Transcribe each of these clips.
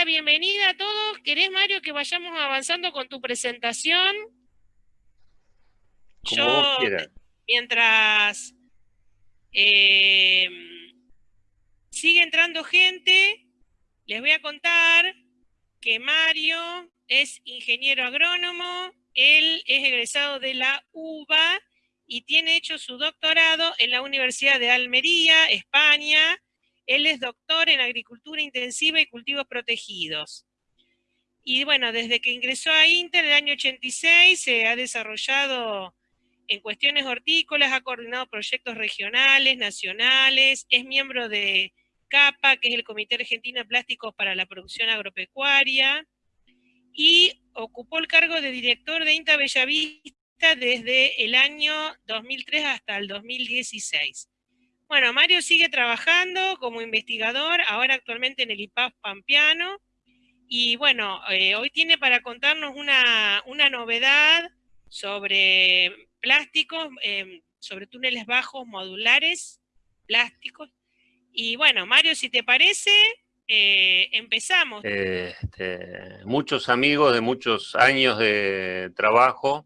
la bienvenida a todos. ¿Querés, Mario, que vayamos avanzando con tu presentación? Yo, mientras eh, sigue entrando gente, les voy a contar que Mario es ingeniero agrónomo, él es egresado de la UBA y tiene hecho su doctorado en la Universidad de Almería, España. Él es doctor en agricultura intensiva y cultivos protegidos. Y bueno, desde que ingresó a Inter en el año 86 se ha desarrollado en cuestiones hortícolas, ha coordinado proyectos regionales, nacionales, es miembro de CAPA, que es el Comité Argentino de Plásticos para la Producción Agropecuaria, y ocupó el cargo de director de INTA Bellavista desde el año 2003 hasta el 2016. Bueno, Mario sigue trabajando como investigador, ahora actualmente en el IPAF Pampeano, y bueno, eh, hoy tiene para contarnos una, novedad sobre plásticos, em, sobre túneles bajos modulares, plásticos. Y bueno, Mario, si te parece, eh, empezamos. Este, muchos amigos de muchos años de trabajo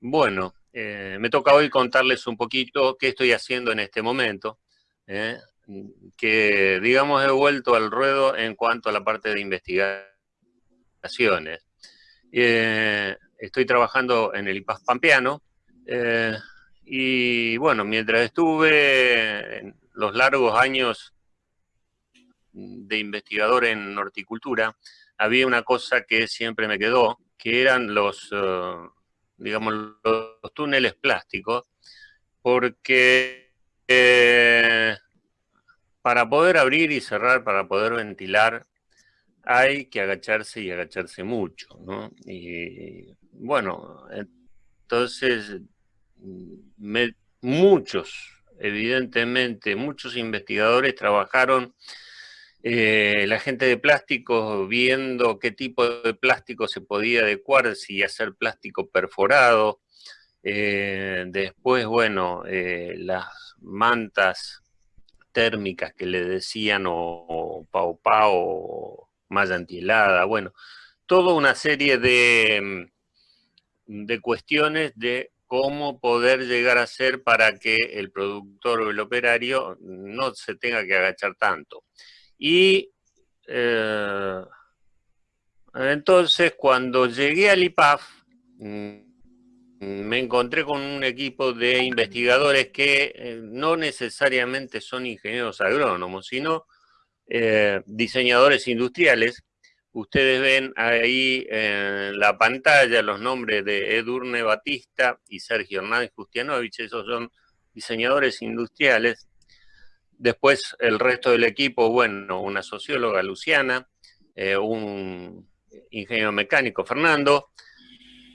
bueno, eh, me toca hoy contarles un poquito qué estoy haciendo en este momento, eh, que digamos he vuelto al ruedo en cuanto a la parte de investigaciones. Eh, estoy trabajando en el IPAS Pampeano y bueno, mientras estuve en los largos años de investigador en horticultura, había una cosa que siempre me quedó, que eran los digamos, los túneles plásticos, porque eh, para poder abrir y cerrar, para poder ventilar, hay que agacharse y agacharse mucho, ¿no? Y bueno, entonces, muchos, evidentemente, muchos investigadores trabajaron eh, la gente de plásticos viendo qué tipo de plástico se podía adecuar, si hacer plástico perforado. Eh, después, bueno, eh, las mantas térmicas que le decían, o, pau pau, o malla antihelada, bueno, toda una serie de, de cuestiones de cómo poder llegar a ser para que el productor o el operario no se tenga que agachar tanto. Y eh, entonces cuando llegué al IPAF, mm, me encontré con un equipo de investigadores que eh, no necesariamente son ingenieros agrónomos, sino eh, diseñadores industriales. Ustedes ven ahí en la pantalla los nombres de Edurne Batista y Sergio Hernández Justianovich, esos son diseñadores industriales Después el resto del equipo, bueno, una socióloga, Luciana, eh, un ingeniero mecánico, Fernando,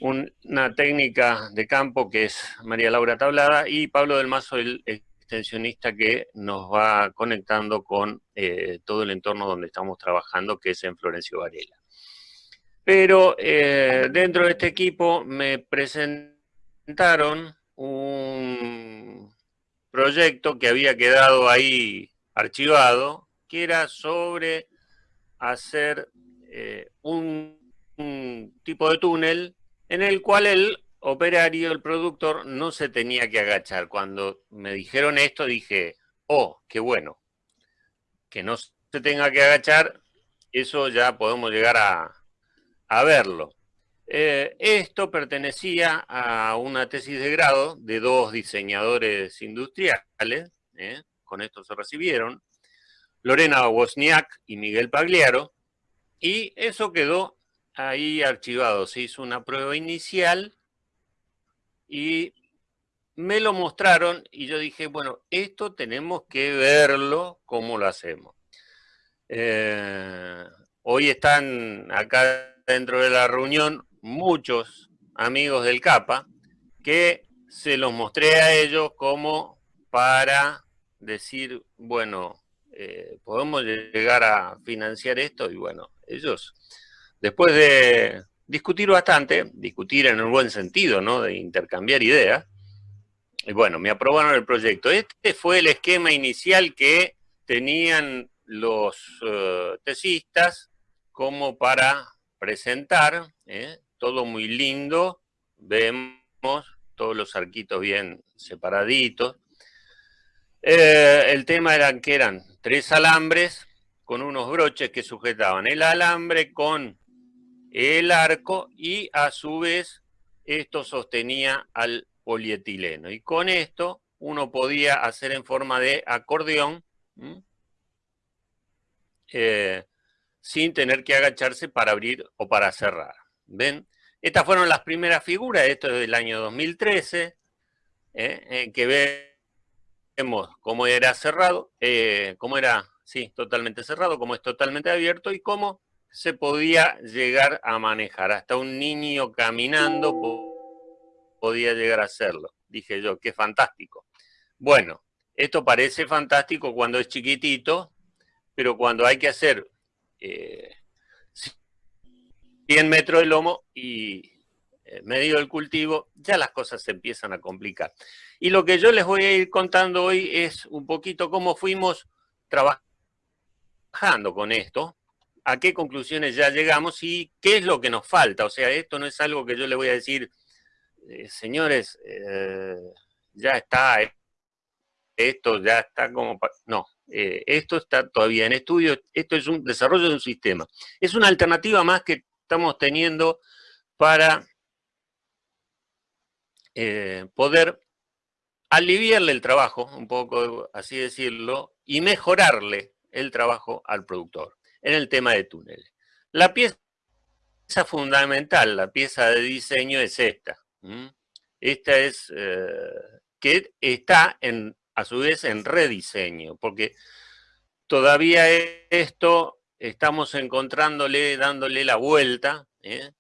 una técnica de campo que es María Laura Tablada y Pablo del Mazo, el extensionista que nos va conectando con eh, todo el entorno donde estamos trabajando, que es en Florencio Varela. Pero eh, dentro de este equipo me presentaron un proyecto que había quedado ahí archivado, que era sobre hacer eh, un, tipo de túnel en el cual el operario, el productor, no se tenía que agachar. Cuando me dijeron esto dije, oh, qué bueno, que no se tenga que agachar, eso ya podemos llegar a, a verlo. Eh, esto pertenecía a una tesis de grado de dos diseñadores industriales, ¿eh? con esto se recibieron, Lorena Wozniak y Miguel Pagliaro, y eso quedó ahí archivado. Se hizo una prueba inicial y me lo mostraron y yo dije, bueno, esto tenemos que verlo cómo lo hacemos. Eh, hoy están acá dentro de la reunión muchos amigos del CAPA que se los mostré a ellos como para decir, bueno, eh, podemos llegar a financiar esto y bueno, ellos después de discutir bastante, discutir en un buen sentido, ¿no? De intercambiar ideas, y bueno, me aprobaron el proyecto. Este fue el esquema inicial que tenían los uh, tesistas como para presentar, ¿eh? Todo muy lindo, vemos todos los arquitos bien separaditos. Eh, el tema era que eran tres alambres con unos broches que sujetaban el alambre con el arco y a su vez esto sostenía al polietileno. Y con esto uno podía hacer en forma de acordeón eh, sin tener que agacharse para abrir o para cerrar. ¿Ven? Estas fueron las primeras figuras, esto es del año 2013, ¿eh? que vemos cómo era cerrado, eh, cómo era, sí, totalmente cerrado, cómo es totalmente abierto y cómo se podía llegar a manejar. Hasta un niño caminando podía llegar a hacerlo. Dije yo, qué fantástico. Bueno, esto parece fantástico cuando es chiquitito, pero cuando hay que hacer 100 eh, metros de lomo y eh, medio del cultivo, ya las cosas se empiezan a complicar. Y lo que yo les voy a ir contando hoy es un poquito cómo fuimos trabajando con esto, a qué conclusiones ya llegamos y qué es lo que nos falta. O sea, esto no es algo que yo le voy a decir, eh, señores, ya está, esto ya está como... No, eh, esto está todavía en estudio, esto es un desarrollo de un sistema. Es una alternativa más que estamos teniendo para eh, poder aliviarle el trabajo, un poco así decirlo, y mejorarle el trabajo al productor en el tema de túneles. La pieza fundamental, la pieza de diseño es esta. Esta es eh, que está en a su vez en rediseño, porque todavía esto estamos encontrándole, dándole la vuelta ¿eh?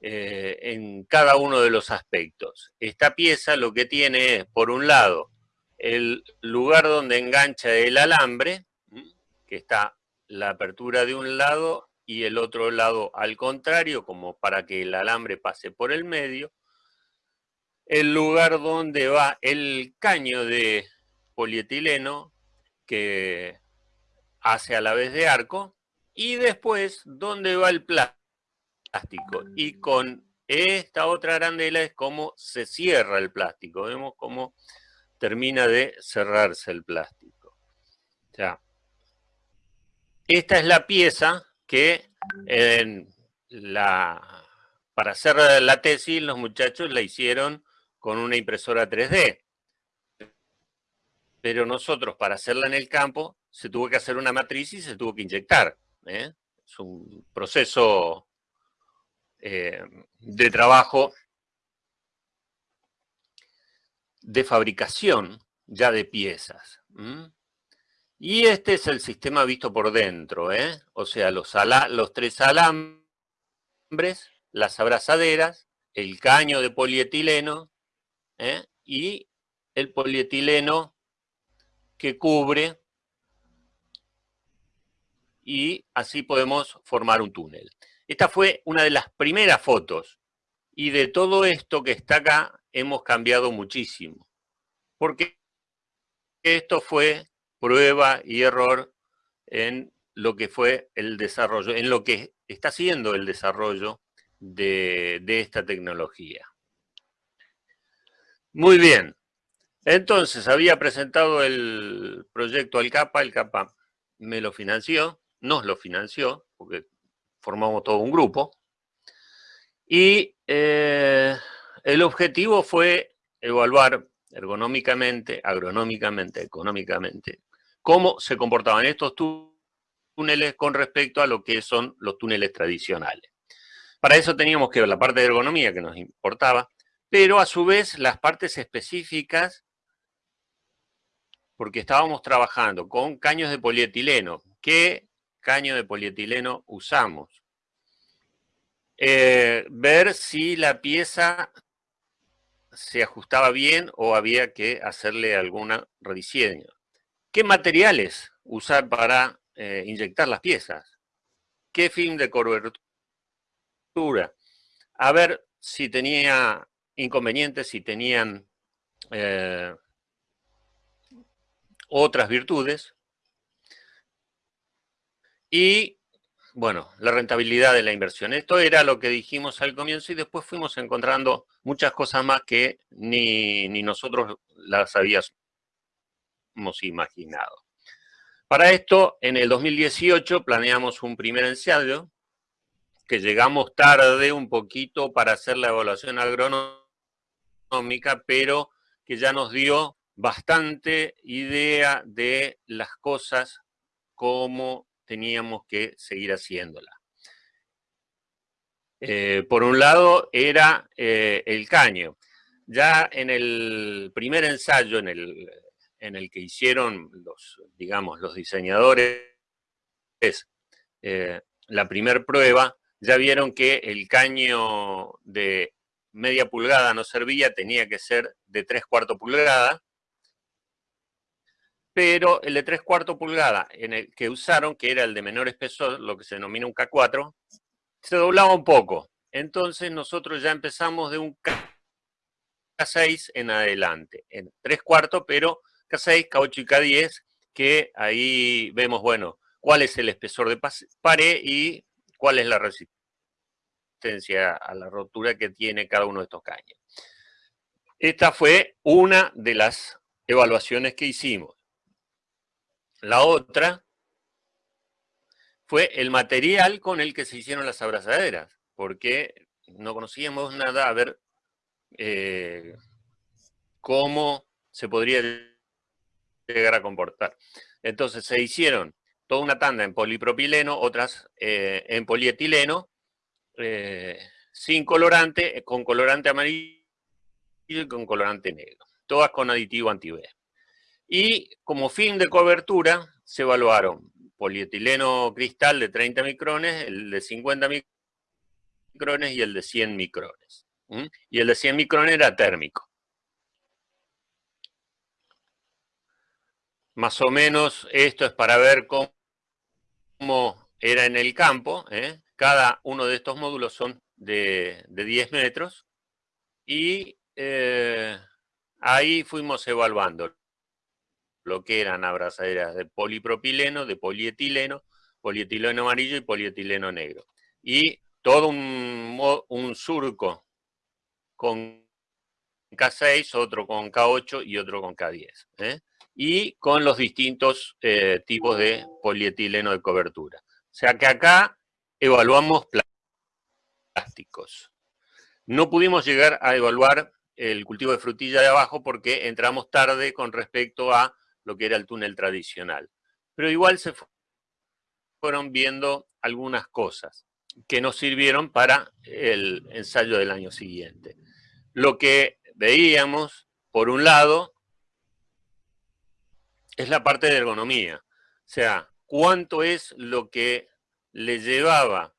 Eh, en cada uno de los aspectos. Esta pieza lo que tiene es, por un lado, el lugar donde engancha el alambre, que está la apertura de un lado y el otro lado al contrario, como para que el alambre pase por el medio, el lugar donde va el caño de polietileno que hace a la vez de arco y después dónde va el plástico. Y con esta otra arandela es como se cierra el plástico. Vemos cómo termina de cerrarse el plástico. Ya. Esta es la pieza que para hacer la tesis los muchachos la hicieron con una impresora 3D pero nosotros para hacerla en el campo se tuvo que hacer una matriz y se tuvo que inyectar. ¿Eh? Es un proceso eh, de trabajo de fabricación ya de piezas. Y este es el sistema visto por dentro, ¿eh? o sea, los, los tres alambres, las abrazaderas, el caño de polietileno y el polietileno que cubre y así podemos formar un túnel. Esta fue una de las primeras fotos y de todo esto que está acá hemos cambiado muchísimo. Porque esto fue prueba y error en lo que fue el desarrollo, en lo que está siendo el desarrollo de, de esta tecnología. Muy bien, entonces, había presentado el proyecto al CAPA, el CAPA me lo financió, nos lo financió, porque formamos todo un grupo, y eh, el objetivo fue evaluar ergonómicamente, agronómicamente, económicamente, cómo se comportaban estos túneles con respecto a lo que son los túneles tradicionales. Para eso teníamos que ver la parte de ergonomía que nos importaba, pero a su vez las partes específicas porque estábamos trabajando con caños de polietileno. ¿Qué caño de polietileno usamos? Eh, ver si la pieza se ajustaba bien o había que hacerle alguna rediseño. ¿Qué materiales usar para eh, inyectar las piezas? ¿Qué film de cobertura? A ver si tenía inconvenientes, si tenían eh, otras virtudes, y, bueno, la rentabilidad de la inversión. Esto era lo que dijimos al comienzo y después fuimos encontrando muchas cosas más que ni, ni nosotros las habíamos imaginado. Para esto, en el 2018 planeamos un primer ensayo, que llegamos tarde un poquito para hacer la evaluación agronómica, pero que ya nos dio bastante idea de las cosas, cómo teníamos que seguir haciéndola. Eh, por un lado era eh, el caño. Ya en el primer ensayo, en el, en el que hicieron los, digamos, los diseñadores, eh, la primera prueba, ya vieron que el caño de media pulgada no servía, tenía que ser de tres cuartos pulgada, pero el de tres cuartos pulgada en el que usaron, que era el de menor espesor, lo que se denomina un K4, se doblaba un poco. Entonces nosotros ya empezamos de un K6 en adelante, en tres cuartos, pero K6, K8 y K10, que ahí vemos, bueno, cuál es el espesor de pared y cuál es la resistencia a la rotura que tiene cada uno de estos caños. Esta fue una de las evaluaciones que hicimos. La otra fue el material con el que se hicieron las abrazaderas, porque no conocíamos nada a ver eh, cómo se podría llegar a comportar. Entonces se hicieron toda una tanda en polipropileno, otras eh, en polietileno, eh, sin colorante, con colorante amarillo y con colorante negro. Todas con aditivo anti-B. Y como fin de cobertura se evaluaron polietileno cristal de 30 micrones, el de 50 micrones y el de 100 micrones. Y el de 100 micrones era térmico. Más o menos esto es para ver cómo era en el campo, ¿eh? cada uno de estos módulos son de, 10 metros, y eh, ahí fuimos evaluando lo que eran abrazaderas de polipropileno, de polietileno, polietileno amarillo y polietileno negro. Y todo un, surco con K6, otro con K8 y otro con K10. ¿eh? y con los distintos eh, tipos de polietileno de cobertura. O sea que acá evaluamos plásticos. No pudimos llegar a evaluar el cultivo de frutilla de abajo porque entramos tarde con respecto a lo que era el túnel tradicional. Pero igual se fueron viendo algunas cosas que nos sirvieron para el ensayo del año siguiente. Lo que veíamos, por un lado, es la parte de ergonomía. O sea, cuánto es lo que le llevaba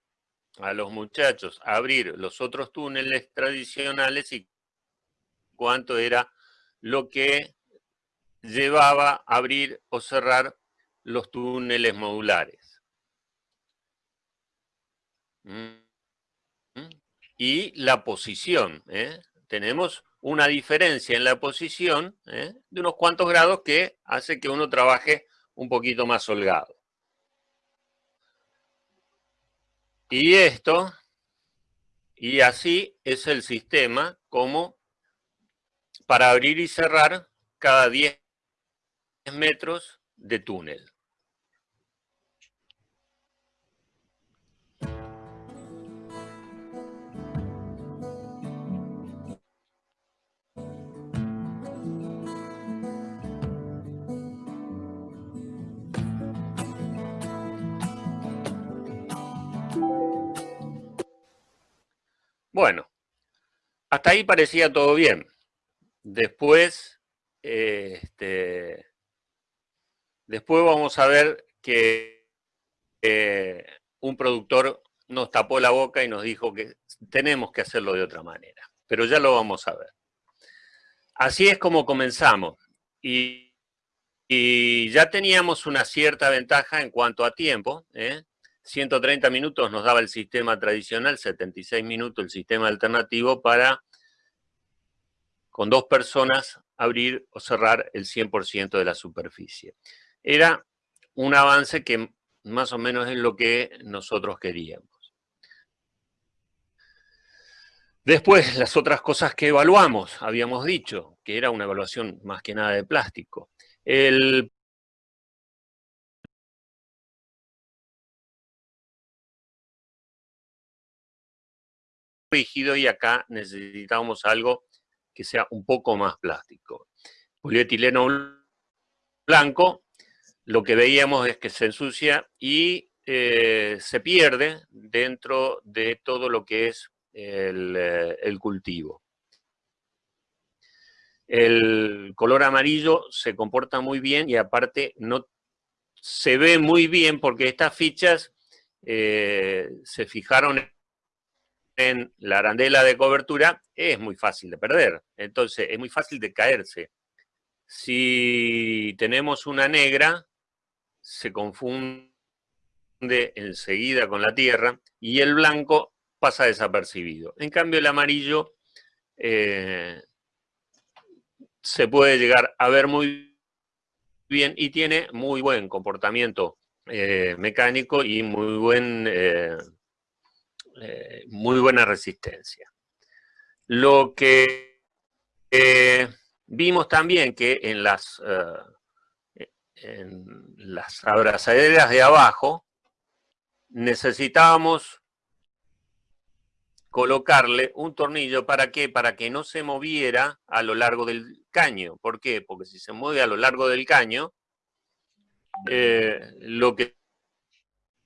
a los muchachos a abrir los otros túneles tradicionales y cuánto era lo que llevaba a abrir o cerrar los túneles modulares. ¿Mm? Y la posición. ¿eh? Tenemos una diferencia en la posición ¿eh? de unos cuantos grados que hace que uno trabaje un poquito más holgado. Y esto, y así es el sistema como para abrir y cerrar cada 10 metros de túnel. Bueno, hasta ahí parecía todo bien. Después, este, después vamos a ver que eh, un productor nos tapó la boca y nos dijo que tenemos que hacerlo de otra manera. Pero ya lo vamos a ver. Así es como comenzamos. Y, ya teníamos una cierta ventaja en cuanto a tiempo. ¿eh? 130 minutos nos daba el sistema tradicional, 76 minutos el sistema alternativo para, con dos personas, abrir o cerrar el 100% de la superficie. Era un avance que más o menos es lo que nosotros queríamos. Después, las otras cosas que evaluamos, habíamos dicho, que era una evaluación más que nada de plástico. El rígido y acá necesitábamos algo que sea un poco más plástico. Polietileno blanco, lo que veíamos es que se ensucia y eh, se pierde dentro de todo lo que es el, eh, el cultivo. El color amarillo se comporta muy bien y aparte no se ve muy bien porque estas fichas eh, se fijaron en la arandela de cobertura, es muy fácil de perder. Entonces, es muy fácil de caerse. Si tenemos una negra, se confunde enseguida con la tierra y el blanco pasa desapercibido. En cambio, el amarillo eh, se puede llegar a ver muy bien y tiene muy buen comportamiento eh, mecánico y muy, buen, eh, muy buena resistencia. Lo que vimos también que en las, en las abrazaderas de abajo necesitábamos colocarle un tornillo, ¿para qué? Para que no se moviera a lo largo del caño. ¿Por qué? Porque si se mueve a lo largo del caño, eh, lo que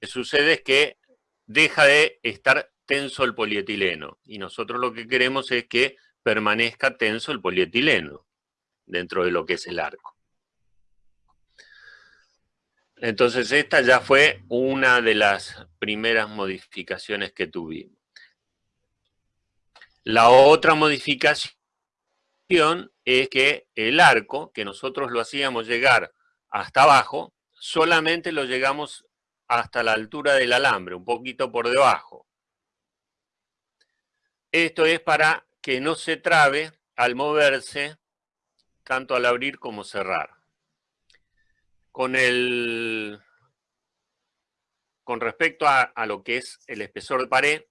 sucede es que deja de estar tenso el polietileno. Y nosotros lo que queremos es que permanezca tenso el polietileno dentro de lo que es el arco. Entonces esta ya fue una de las primeras modificaciones que tuvimos. La otra modificación es que el arco, que nosotros lo hacíamos llegar hasta abajo, solamente lo llegamos hasta la altura del alambre, un poquito por debajo. Esto es para que no se trabe al moverse, tanto al abrir como cerrar. Con, el, con respecto a, lo que es el espesor de pared,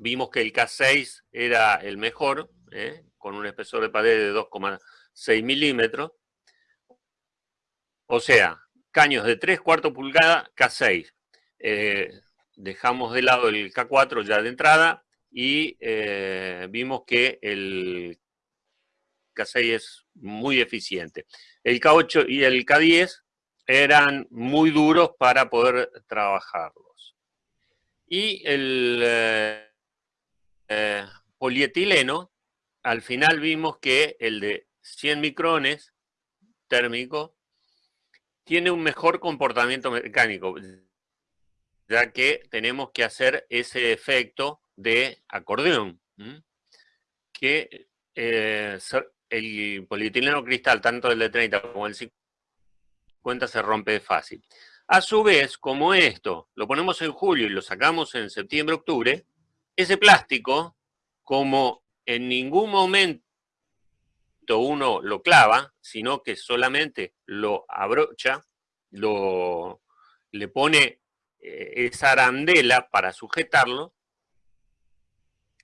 Vimos que el K6 era el mejor, ¿eh? con un espesor de pared de 2,6 milímetros. O sea, caños de 3 cuartos pulgada, K6. Eh, dejamos de lado el K4 ya de entrada y eh, vimos que el K6 es muy eficiente. El K8 y el K10 eran muy duros para poder trabajarlos. Y el eh, polietileno, al final vimos que el de 100 micrones térmico tiene un mejor comportamiento mecánico, ya que tenemos que hacer ese efecto de acordeón, que eh, el polietileno cristal, tanto el de 30 como el 50, se rompe fácil. A su vez, como esto lo ponemos en julio y lo sacamos en septiembre-octubre, ese plástico, como en ningún momento uno lo clava, sino que solamente lo abrocha, lo, le pone eh, esa arandela para sujetarlo,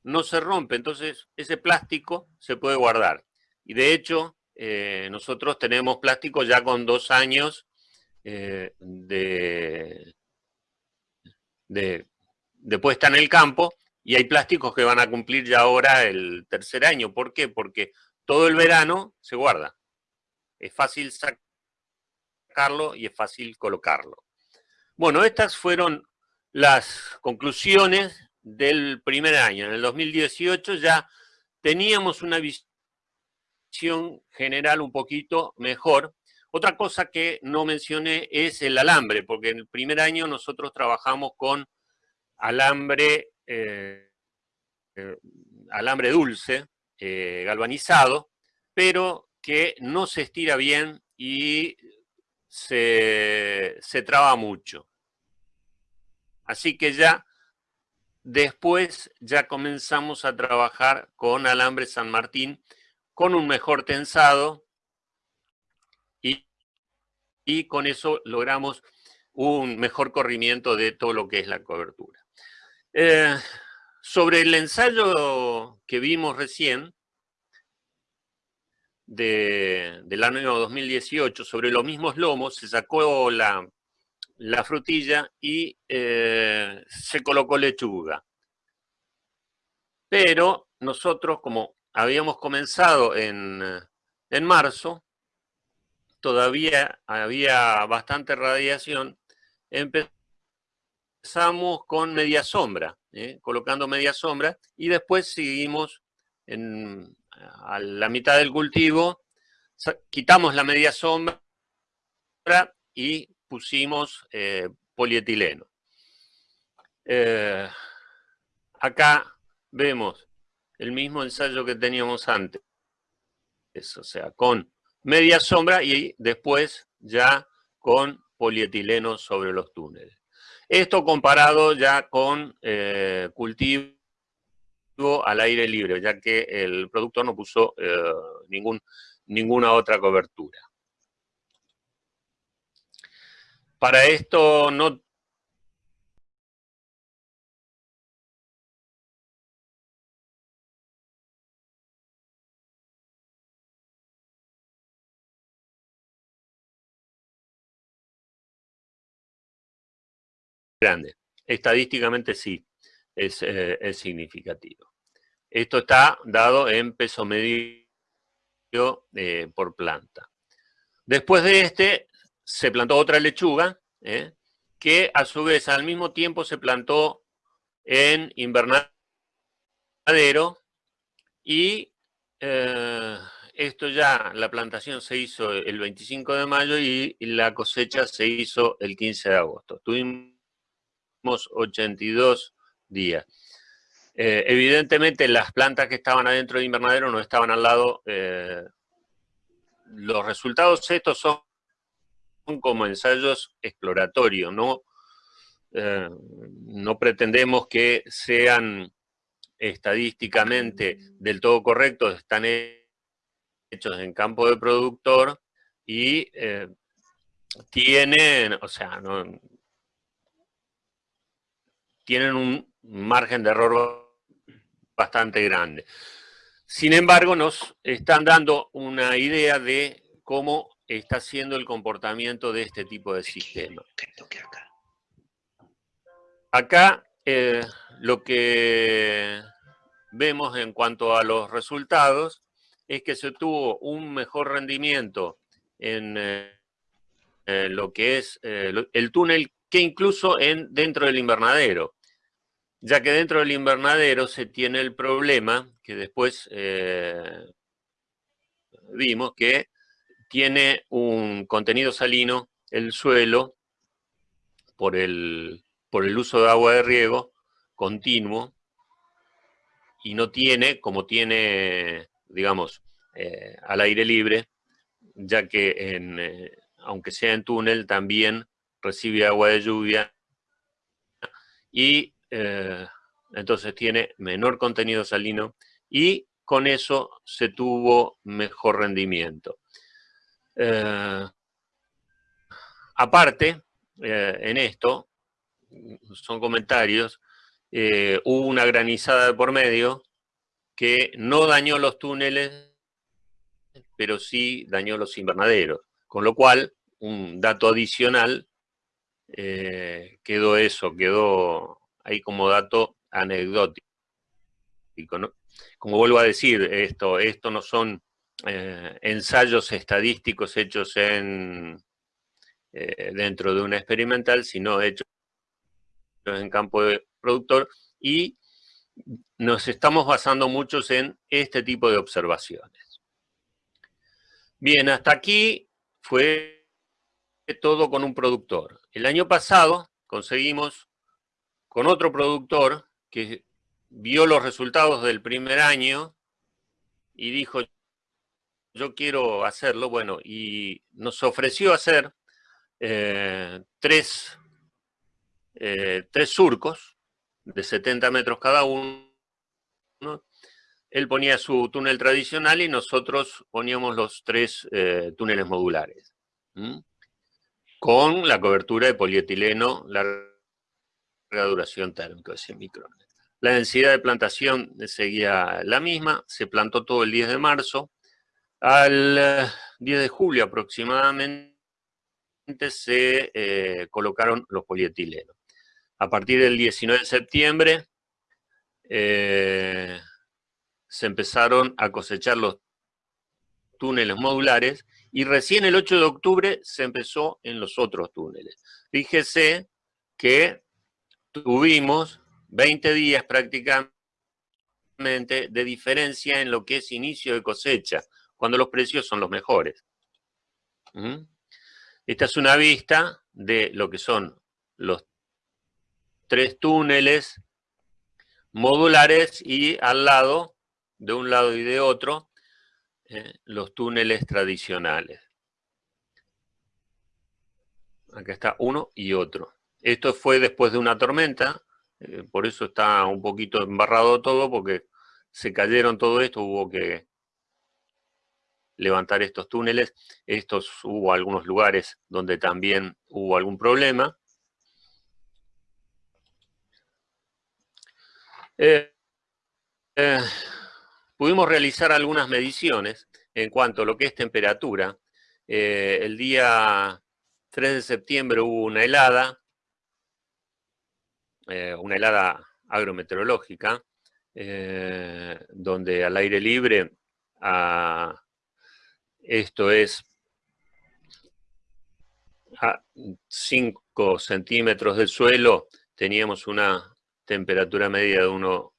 no se rompe, entonces ese plástico se puede guardar. Y de hecho, eh, nosotros tenemos plástico ya con dos años eh, de, de, de puesta en el campo, y hay plásticos que van a cumplir ya ahora el tercer año. ¿Por qué? Porque todo el verano se guarda. Es fácil sacarlo y es fácil colocarlo. Bueno, estas fueron las conclusiones del primer año. En el 2018 ya teníamos una visión general un poquito mejor. Otra cosa que no mencioné es el alambre, porque en el primer año nosotros trabajamos con alambre eh, eh, alambre dulce, eh, galvanizado, pero que no se estira bien y se, se traba mucho. Así que ya después ya comenzamos a trabajar con alambre San Martín con un mejor tensado y, y con eso logramos un mejor corrimiento de todo lo que es la cobertura. Eh, sobre el ensayo que vimos recién, del año 2018, sobre los mismos lomos, se sacó la, frutilla y eh, se colocó lechuga. Pero nosotros, como habíamos comenzado en, en marzo, todavía había bastante radiación, empezamos con media sombra, ¿eh? colocando media sombra, y después seguimos en, a la mitad del cultivo, quitamos la media sombra y pusimos eh, polietileno. Eh, acá vemos el mismo ensayo que teníamos antes, o sea, con media sombra y después ya con polietileno sobre los túneles. Esto comparado ya con eh, cultivo al aire libre, ya que el productor no puso eh, ninguna otra cobertura. Para esto no grande. Estadísticamente sí, es, eh, significativo. Esto está dado en peso medio eh, por planta. Después de este, se plantó otra lechuga, eh, que a su vez al mismo tiempo se plantó en invernadero y esto ya, la plantación se hizo el 25 de mayo y la cosecha se hizo el 15 de agosto. Tuvimos 82 días. Eh, evidentemente las plantas que estaban adentro del invernadero no estaban al lado. Eh, los resultados estos son como ensayos exploratorios, no, eh, no pretendemos que sean estadísticamente del todo correctos, están hechos en campo de productor y tienen, o sea, no, tienen un margen de error bastante grande. Sin embargo, nos están dando una idea de cómo está siendo el comportamiento de este tipo de sistema. Acá eh, lo que vemos en cuanto a los resultados es que se tuvo un mejor rendimiento en eh, lo que es eh, el túnel que incluso en, dentro del invernadero, ya que dentro del invernadero se tiene el problema, que después eh, vimos que tiene un contenido salino el suelo por el, por el uso de agua de riego continuo y no tiene, como tiene, digamos, eh, al aire libre, ya que eh, aunque sea en túnel, también recibe agua de lluvia y eh, entonces tiene menor contenido salino y con eso se tuvo mejor rendimiento. Eh, aparte, eh, en esto, son comentarios, hubo una granizada de por medio que no dañó los túneles, pero sí dañó los invernaderos. Con lo cual, un dato adicional eh, quedó eso, quedó ahí como dato anecdótico. Como vuelvo a decir, esto, esto no son eh, ensayos estadísticos hechos en, eh, dentro de una experimental, sino hechos en campo productor y nos estamos basando muchos en este tipo de observaciones. Bien, hasta aquí fue todo con un productor. El año pasado conseguimos con otro productor que vio los resultados del primer año y dijo, yo quiero hacerlo, bueno, y nos ofreció hacer eh, tres, eh, tres surcos de 70 metros cada uno. Él ponía su túnel tradicional y nosotros poníamos los tres eh, túneles modulares. Con la cobertura de polietileno larga duración térmica de 100 micrones. La densidad de plantación seguía la misma, se plantó todo el 10 de marzo. Al 10 eh, de julio aproximadamente se eh, colocaron los polietilenos. A partir del 19 de septiembre eh, se empezaron a cosechar los túneles modulares y recién el 8 de octubre se empezó en los otros túneles. Fíjese que tuvimos 20 días prácticamente de diferencia en lo que es inicio de cosecha, cuando los precios son los mejores. ¿Mm? Esta es una vista de lo que son los tres túneles modulares y al lado, de un lado y de otro, eh, los túneles tradicionales. Acá está uno y otro. Esto fue después de una tormenta, eh, por eso está un poquito embarrado todo, porque se cayeron todo esto, hubo que levantar estos túneles. Estos hubo algunos lugares donde también hubo algún problema. Eh, pudimos realizar algunas mediciones en cuanto a lo que es temperatura. el día 3 de septiembre hubo una helada, eh, una helada agrometeorológica, eh, donde al aire libre, esto es a 5 centímetros del suelo, teníamos una temperatura media de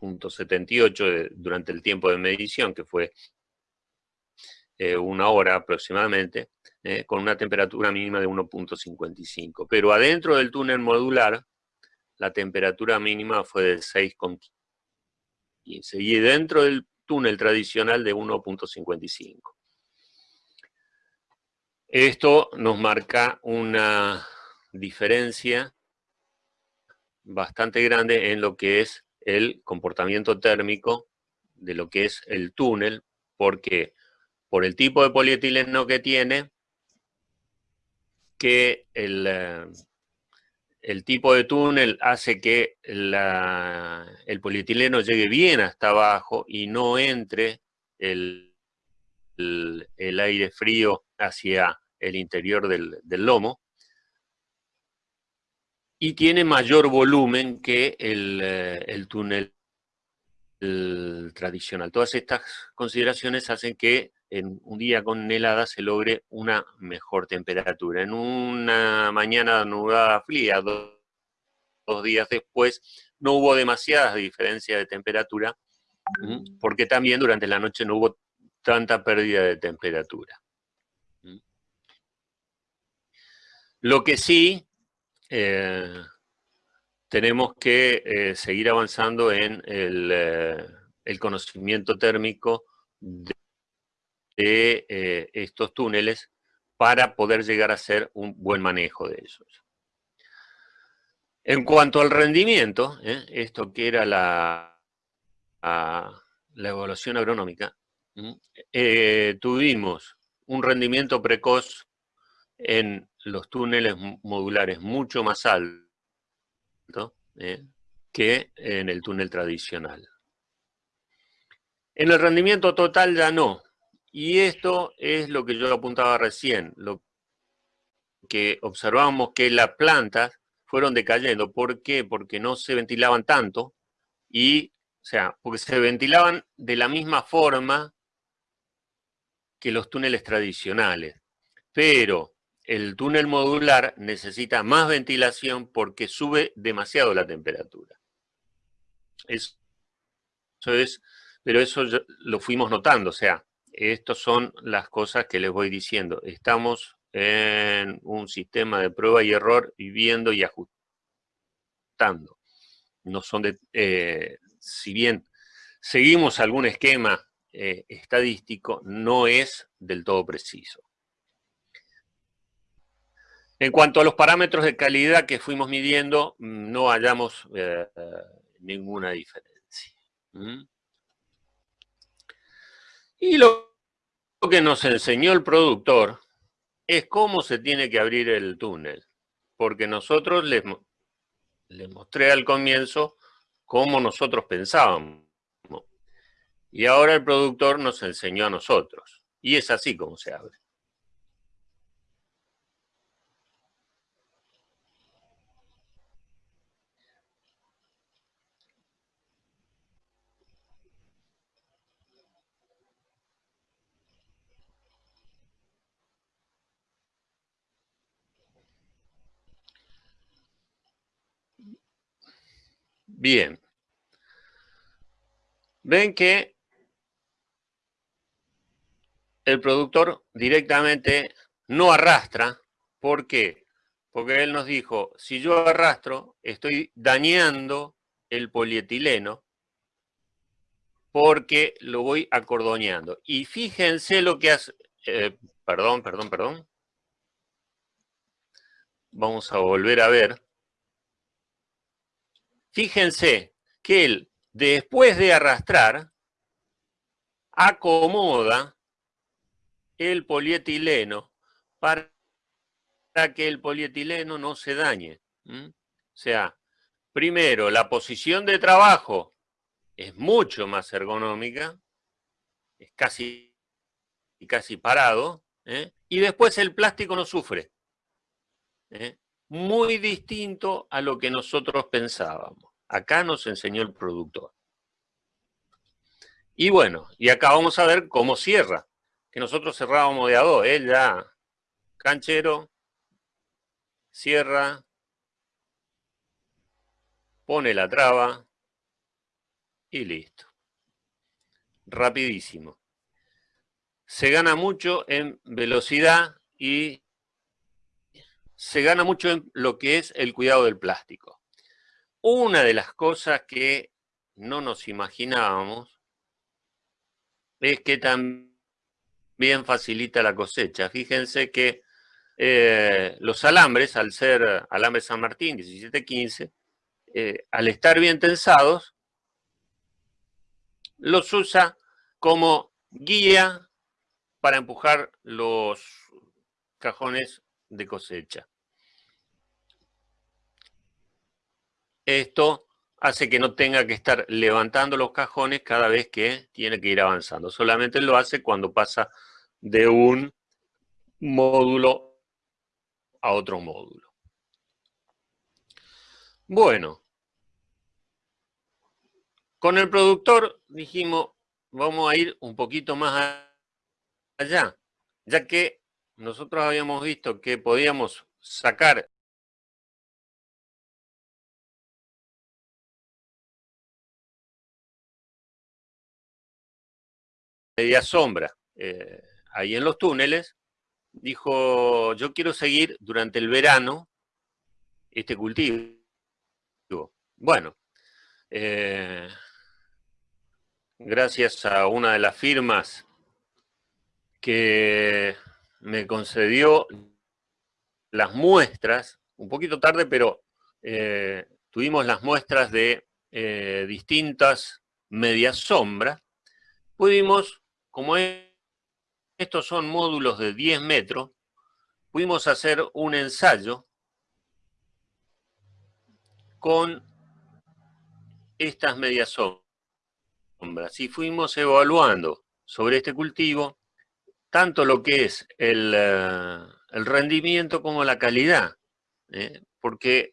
1.78 durante el tiempo de medición, que fue eh, una hora aproximadamente, con una temperatura mínima de 1.55. Pero adentro del túnel modular, la temperatura mínima fue de 6,15 y dentro del túnel tradicional de 1.55. Esto nos marca una diferencia bastante grande en lo que es el comportamiento térmico de lo que es el túnel, porque por el tipo de polietileno que tiene, que el, eh, el tipo de túnel hace que el polietileno llegue bien hasta abajo y no entre el, aire frío hacia el interior del, lomo. Y tiene mayor volumen que el, el túnel tradicional. Todas estas consideraciones hacen que en un día con helada se logre una mejor temperatura. En una mañana nubada fría, dos, días después, no hubo demasiadas diferencias de temperatura, porque también durante la noche no hubo tanta pérdida de temperatura. Lo que sí, eh, tenemos que eh, seguir avanzando en el, eh, conocimiento térmico de estos túneles para poder llegar a hacer un buen manejo de ellos. En cuanto al rendimiento, esto que era la, la evaluación agronómica, tuvimos un rendimiento precoz en los túneles modulares mucho más alto que en el túnel tradicional. En el rendimiento total ya no, y esto es lo que yo apuntaba recién, lo que observamos que las plantas fueron decayendo. ¿Por qué? Porque no se ventilaban tanto y, o sea, porque se ventilaban de la misma forma que los túneles tradicionales. Pero el túnel modular necesita más ventilación porque sube demasiado la temperatura. Eso, es, pero eso lo fuimos notando, o sea, estas son las cosas que les voy diciendo. Estamos en un sistema de prueba y error y viendo y ajustando. No son de, eh, si bien seguimos algún esquema eh, estadístico, no es del todo preciso. En cuanto a los parámetros de calidad que fuimos midiendo, no hallamos eh, ninguna diferencia. ¿Mm? Y lo que nos enseñó el productor es cómo se tiene que abrir el túnel. Porque nosotros les, les mostré al comienzo cómo nosotros pensábamos. Y ahora el productor nos enseñó a nosotros. Y es así como se abre. Bien. Ven que el productor directamente no arrastra. ¿Por qué? Porque él nos dijo, si yo arrastro, estoy dañando el polietileno porque lo voy acordoñando. Y fíjense lo que hace... Eh, perdón, perdón, perdón. Vamos a volver a ver. Fíjense que él, después de arrastrar, acomoda el polietileno para que el polietileno no se dañe. O sea, primero, la posición de trabajo es mucho más ergonómica, es casi, casi parado, ¿eh? y después el plástico no sufre. ¿eh? Muy distinto a lo que nosotros pensábamos. Acá nos enseñó el productor. Y bueno, y acá vamos a ver cómo cierra. Que nosotros cerrábamos de a dos. Él ya, canchero, cierra, pone la traba y listo. Rapidísimo. Se gana mucho en velocidad y se gana mucho en lo que es el cuidado del plástico. Una de las cosas que no nos imaginábamos es que también facilita la cosecha. Fíjense que eh, los alambres, al ser alambre San Martín 1715, eh, al estar bien tensados, los usa como guía para empujar los cajones de cosecha. Esto hace que no tenga que estar levantando los cajones cada vez que tiene que ir avanzando. Solamente lo hace cuando pasa de un módulo a otro módulo. Bueno, con el productor dijimos, vamos a ir un poquito más allá, ya que nosotros habíamos visto que podíamos sacar media sombra eh, ahí en los túneles, dijo, yo quiero seguir durante el verano este cultivo. Bueno, eh, gracias a una de las firmas que me concedió las muestras, un poquito tarde, pero eh, tuvimos las muestras de distintas medias sombras, pudimos como estos son módulos de 10 metros, pudimos hacer un ensayo con estas medias sombras y fuimos evaluando sobre este cultivo tanto lo que es el, eh, rendimiento como la calidad, ¿eh? porque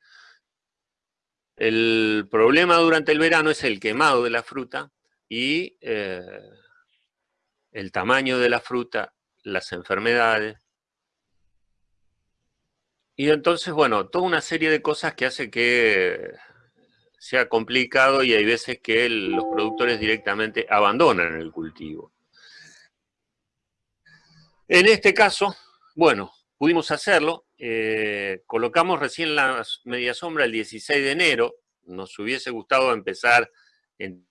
el problema durante el verano es el quemado de la fruta y eh, el tamaño de la fruta, las enfermedades. Y entonces, bueno, toda una serie de cosas que hace que sea complicado y hay veces que los productores directamente abandonan el cultivo. En este caso, bueno, pudimos hacerlo. Eh, colocamos recién la media sombra el 16 de enero. Nos hubiese gustado empezar en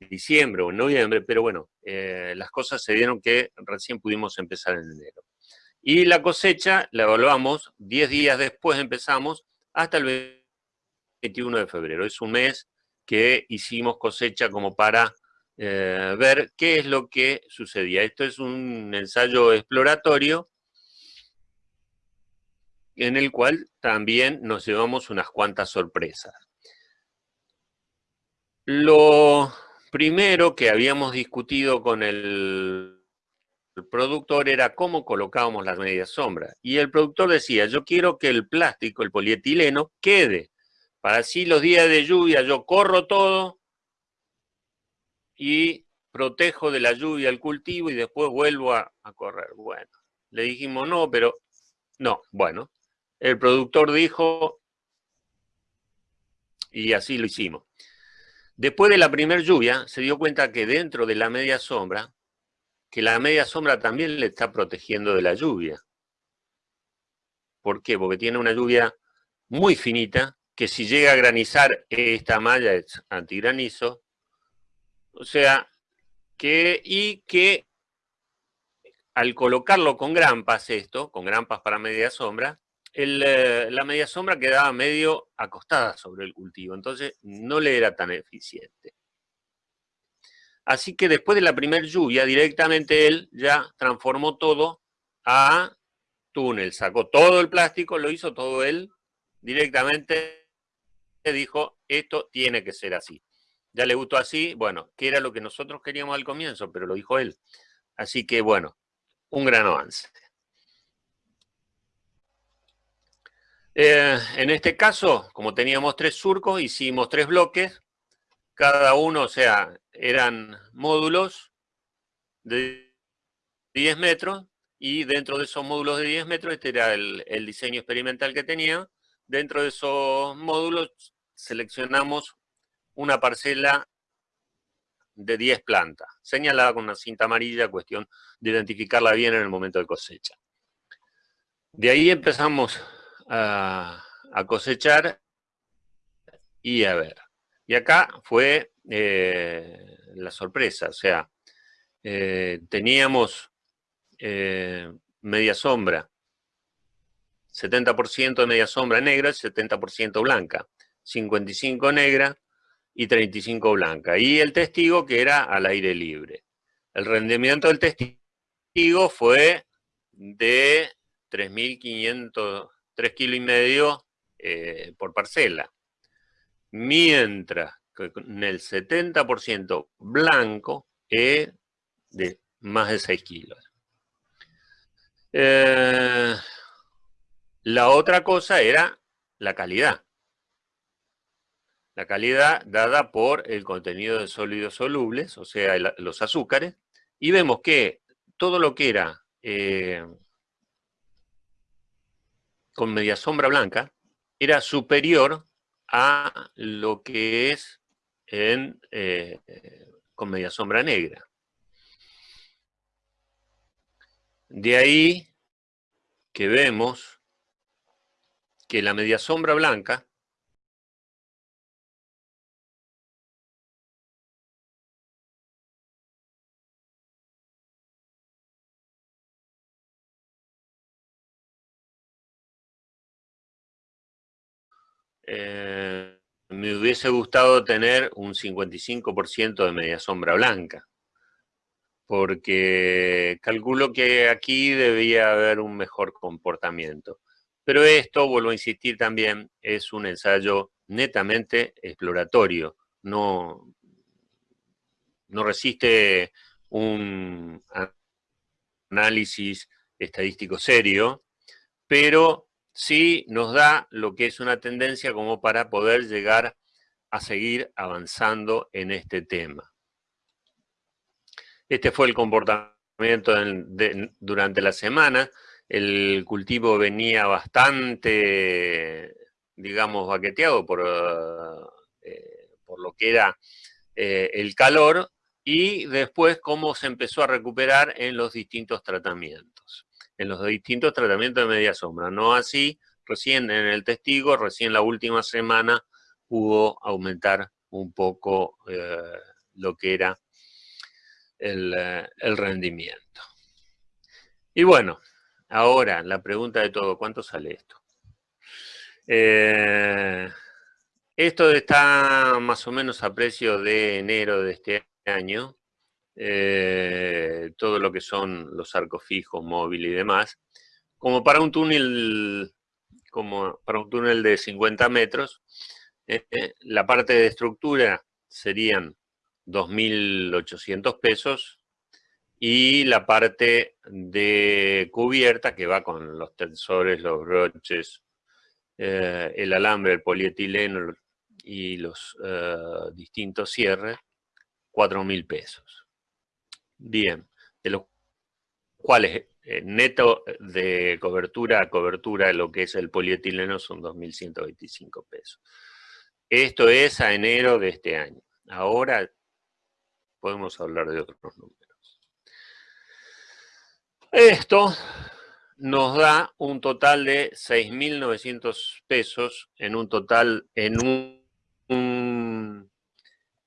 diciembre o en noviembre, pero bueno, eh, las cosas se dieron que recién pudimos empezar en enero. Y la cosecha la evaluamos, 10 días después empezamos, hasta el 21 de febrero. Es un mes que hicimos cosecha como para eh, ver qué es lo que sucedía. Esto es un ensayo exploratorio en el cual también nos llevamos unas cuantas sorpresas. Lo primero que habíamos discutido con el, productor era cómo colocábamos las medias sombras. Y el productor decía, yo quiero que el plástico, el polietileno, quede. Para así los días de lluvia yo corro todo y protejo de la lluvia el cultivo y después vuelvo a correr. Bueno, le dijimos no, pero no, bueno, el productor dijo, y así lo hicimos. Después de la primera lluvia, se dio cuenta que dentro de la media sombra, que la media sombra también le está protegiendo de la lluvia. ¿Por qué? Porque tiene una lluvia muy finita, que si llega a granizar, esta malla es antigranizo. O sea, que, y que al colocarlo con grampas esto, con grampas para media sombra, eh, la media sombra quedaba medio acostada sobre el cultivo, entonces no le era tan eficiente. Así que después de la primera lluvia, directamente él ya transformó todo a túnel, sacó todo el plástico, lo hizo todo él, directamente dijo, esto tiene que ser así. Ya le gustó así, bueno, que era lo que nosotros queríamos al comienzo, pero lo dijo él. Así que bueno, un gran avance. Eh, en este caso, como teníamos tres surcos, hicimos tres bloques, cada uno, o sea, eran módulos de 10 metros, y dentro de esos módulos de 10 metros, este era el, el diseño experimental que tenía, dentro de esos módulos seleccionamos una parcela de 10 plantas, señalada con una cinta amarilla, cuestión de identificarla bien en el momento de cosecha. De ahí empezamos a, cosechar y a ver. Y acá fue eh, la sorpresa, o sea, eh, teníamos eh, media sombra, 70% de media sombra negra, 70% blanca, 55 negra y 35 blanca. Y el testigo que era al aire libre. El rendimiento del testigo fue de 3.500 3 kilos y medio eh, por parcela. Mientras que en el 70% blanco es de más de 6 kilos. Eh, la otra cosa era la calidad. La calidad dada por el contenido de sólidos solubles, o sea, los azúcares, y vemos que todo lo que era eh, con media sombra blanca era superior a lo que es en, eh, con media sombra negra. De ahí que vemos que la media sombra blanca me hubiese gustado tener un 55% de media sombra blanca, porque calculo que aquí debía haber un mejor comportamiento. Pero esto, vuelvo a insistir también, es un ensayo netamente exploratorio, no, no resiste un análisis estadístico serio, pero sí nos da lo que es una tendencia como para poder llegar a seguir avanzando en este tema. Este fue el comportamiento durante la semana. El cultivo venía bastante, digamos, baqueteado por, eh, por lo que era eh, el calor y después cómo se empezó a recuperar en los distintos tratamientos en los distintos tratamientos de media sombra. No así, recién en el testigo, recién la última semana pudo aumentar un poco eh, lo que era eh, el, rendimiento. Y bueno, ahora la pregunta de todo, ¿cuánto sale esto? Eh, esto está más o menos a precio de enero de este año, eh, todo lo que son los arcos fijos, móvil y demás, como para un túnel como para un túnel de 50 metros. la parte de estructura serían 2.800 pesos y la parte de cubierta que va con los tensores, los broches, eh, el alambre, el polietileno y los eh, distintos cierres, 4.000 pesos. Bien, de los cuales eh, neto de cobertura a cobertura lo que es el polietileno son 2.125 pesos. Esto es a enero de este año. Ahora podemos hablar de otros números. Esto nos da un total de 6.900 pesos en un total, en un,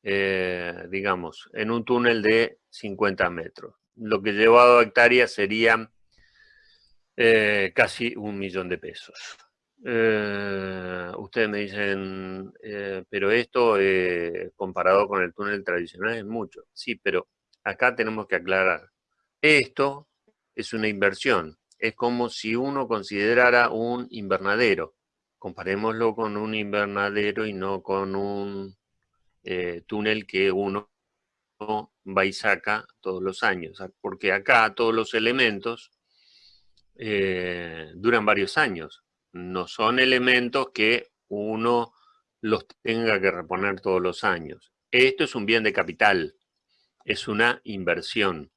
eh, digamos, en un túnel de 50 metros. Lo que llevado a hectáreas serían eh, casi un millón de pesos. Eh, ustedes me dicen, eh, pero esto comparado con el túnel tradicional es mucho. Sí, pero acá tenemos que aclarar. Esto es una inversión. Es como si uno considerara un invernadero. Comparémoslo con un invernadero y no con un túnel que uno va y saca todos los años. Porque acá todos los elementos duran varios años no son elementos que uno los tenga que reponer todos los años. Esto es un bien de capital, es una inversión.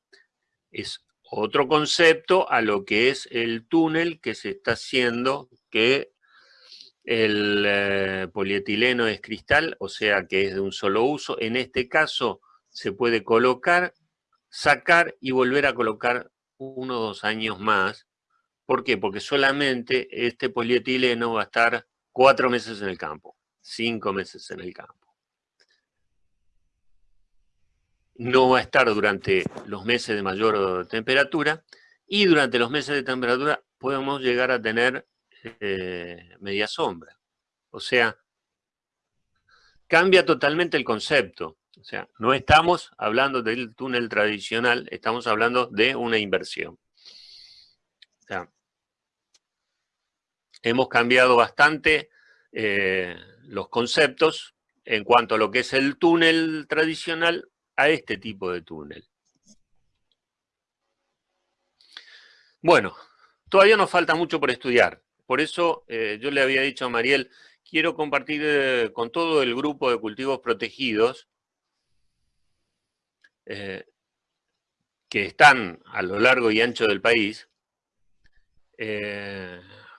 Es otro concepto a lo que es el túnel que se está haciendo, que el eh, polietileno es cristal, o sea que es de un solo uso. En este caso se puede colocar, sacar y volver a colocar uno o dos años más ¿Por qué? Porque solamente este polietileno va a estar cuatro meses en el campo, cinco meses en el campo. No va a estar durante los meses de mayor temperatura y durante los meses de temperatura podemos llegar a tener eh, media sombra. O sea, cambia totalmente el concepto. O sea, no estamos hablando del túnel tradicional, estamos hablando de una inversión. Hemos cambiado bastante eh, los conceptos en cuanto a lo que es el túnel tradicional a este tipo de túnel. Bueno, todavía nos falta mucho por estudiar. Por eso eh, yo le había dicho a Mariel, quiero compartir eh, con todo el grupo de cultivos protegidos que están a lo largo y ancho del país,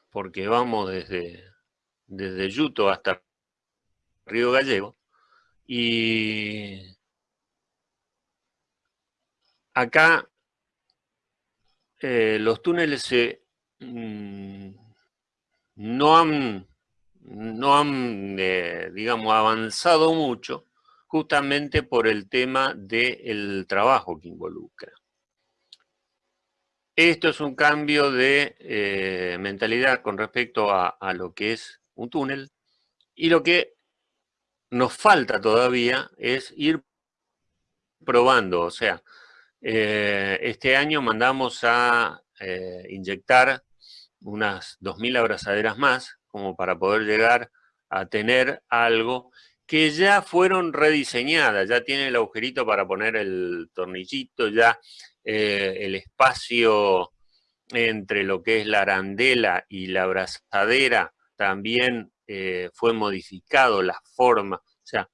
porque vamos desde, desde Yuto hasta Río Gallego, y acá eh, los túneles mm, no han, no han eh, digamos, avanzado mucho justamente por el tema del trabajo que involucra. Esto es un cambio de eh, mentalidad con respecto a, lo que es un túnel y lo que nos falta todavía es ir probando, o sea, eh, este año mandamos a inyectar unas 2.000 abrazaderas más como para poder llegar a tener algo que ya fueron rediseñadas, ya tiene el agujerito para poner el tornillito, ya eh, el espacio entre lo que es la arandela y la abrazadera también eh, fue modificado, la forma, o sea,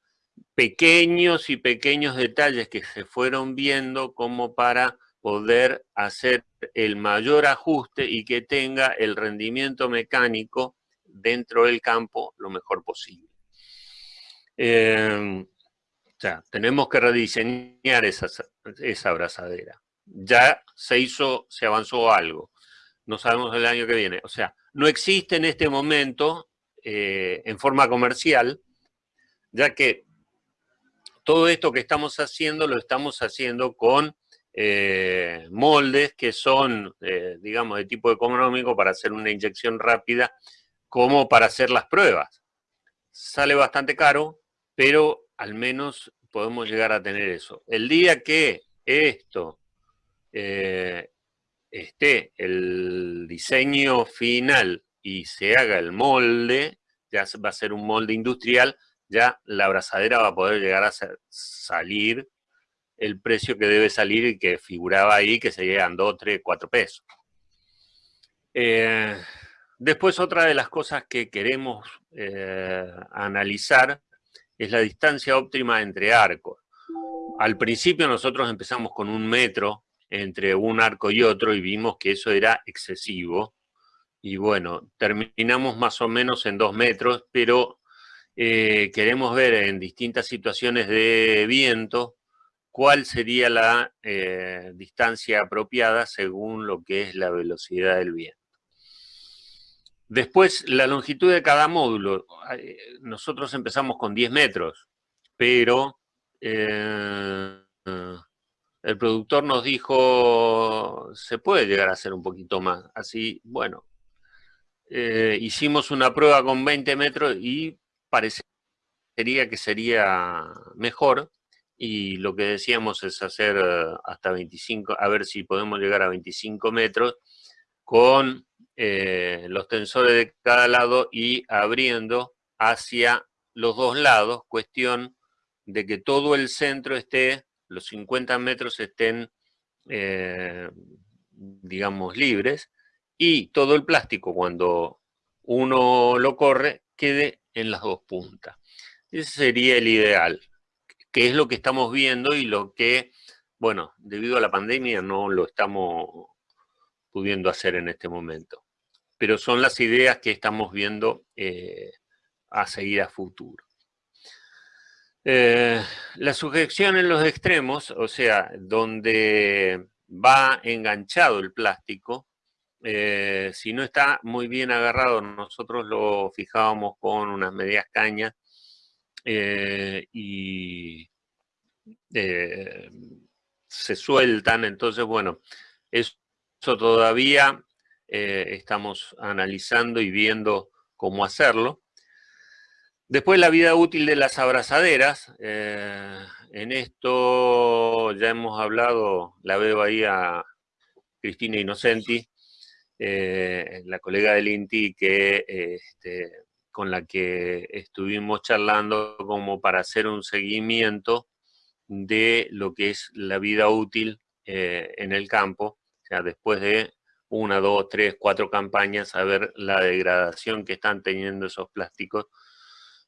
pequeños y pequeños detalles que se fueron viendo como para poder hacer el mayor ajuste y que tenga el rendimiento mecánico dentro del campo lo mejor posible. Eh, o sea, tenemos que rediseñar esa, esa abrazadera ya se hizo, se avanzó algo. No sabemos el año que viene. O sea, no existe en este momento eh, en forma comercial, ya que todo esto que estamos haciendo lo estamos haciendo con eh, moldes que son, eh, digamos, de tipo económico para hacer una inyección rápida, como para hacer las pruebas. Sale bastante caro, pero al menos podemos llegar a tener eso. El día que esto eh, esté el diseño final y se haga el molde, ya va a ser un molde industrial, ya la abrazadera va a poder llegar a salir el precio que debe salir y que figuraba ahí, que serían 2, 3, 4 pesos. Eh, después otra de las cosas que queremos eh, analizar es la distancia óptima entre arcos. Al principio nosotros empezamos con un metro entre un arco y otro y vimos que eso era excesivo. Y bueno, terminamos más o menos en dos metros, pero eh, queremos ver en distintas situaciones de viento cuál sería la eh, distancia apropiada según lo que es la velocidad del viento. Después, la longitud de cada módulo. Nosotros empezamos con 10 metros, pero eh, el productor nos dijo, se puede llegar a hacer un poquito más. Así, bueno, eh, hicimos una prueba con 20 metros y parecería que sería mejor, y lo que decíamos es hacer eh, hasta 25, a ver si podemos llegar a 25 metros con eh, los tensores de cada lado y abriendo hacia los dos lados, cuestión de que todo el centro esté, los 50 metros estén, eh, digamos, libres, y todo el plástico cuando uno lo corre quede en las dos puntas. Ese sería el ideal que es lo que estamos viendo y lo que, bueno, debido a la pandemia no lo estamos pudiendo hacer en este momento. Pero son las ideas que estamos viendo eh, a seguir a futuro. Eh, la sujeción en los extremos, o sea, donde va enganchado el plástico, eh, si no está muy bien agarrado, nosotros lo fijábamos con unas medias cañas eh, y eh, se sueltan, entonces bueno, eso todavía eh, estamos analizando y viendo cómo hacerlo. Después la vida útil de las abrazaderas, en esto ya hemos hablado, la veo ahí a Cristina Innocenti, la colega del INTI, que este, con la que estuvimos charlando como para hacer un seguimiento de lo que es la vida útil eh, en el campo, o sea, después de una, dos, tres, cuatro campañas, a ver la degradación que están teniendo esos plásticos,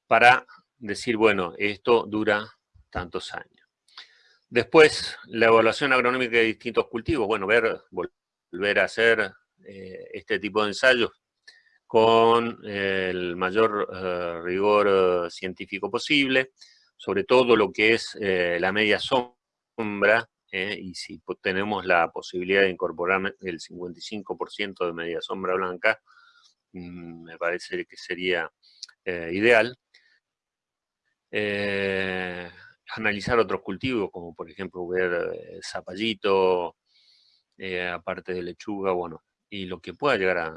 para decir, bueno, esto dura tantos años. Después, la evaluación agronómica de distintos cultivos, bueno, ver, volver a hacer eh, este tipo de ensayos con el mayor eh, rigor eh, científico posible, sobre todo lo que es eh, la media sombra, y si tenemos la posibilidad de incorporar el 55% de media sombra blanca, mm, me parece que sería ideal. analizar otros cultivos, como por ejemplo ver zapallito, aparte de lechuga, bueno, y lo que pueda llegar a,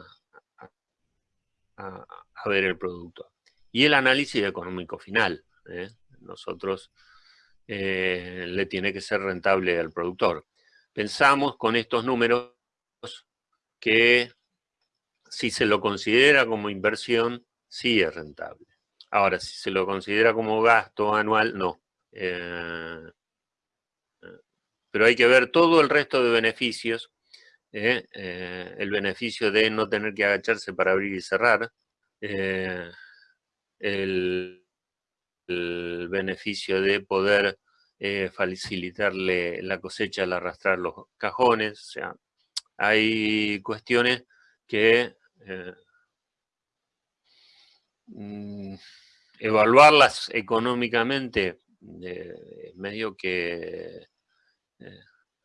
a, ver el producto. Y el análisis económico final. ¿eh? Nosotros eh, le tiene que ser rentable al productor. Pensamos con estos números que si se lo considera como inversión, sí es rentable. Ahora, si se lo considera como gasto anual, no. Eh, pero hay que ver todo el resto de beneficios ¿eh? Eh, el beneficio de no tener que agacharse para abrir y cerrar, eh, el, beneficio de poder facilitarle la cosecha al arrastrar los cajones, o sea, hay cuestiones que mm, evaluarlas económicamente es medio que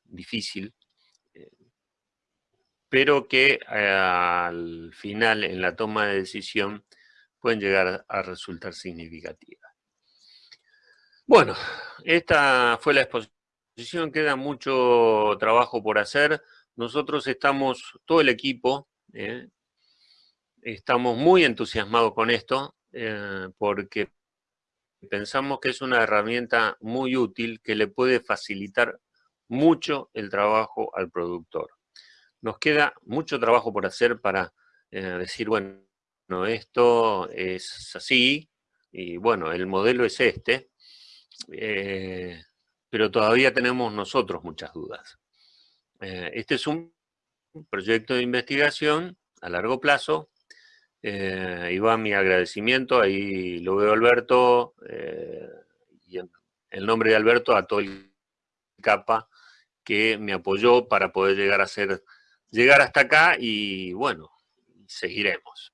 difícil, pero que eh, al final, en la toma de decisión, pueden llegar a resultar significativas. Bueno, esta fue la exposición, queda mucho trabajo por hacer. Nosotros estamos, todo el equipo, eh, estamos muy entusiasmados con esto, eh, porque pensamos que es una herramienta muy útil que le puede facilitar mucho el trabajo al productor. Nos queda mucho trabajo por hacer para decir, bueno, esto es así, y bueno, el modelo es este, pero todavía tenemos nosotros muchas dudas. este es un proyecto de investigación a largo plazo, eh, y va mi agradecimiento, ahí lo veo Alberto, eh, y en el nombre de Alberto a todo el capa que me apoyó para poder llegar a ser, llegar hasta acá y bueno, seguiremos.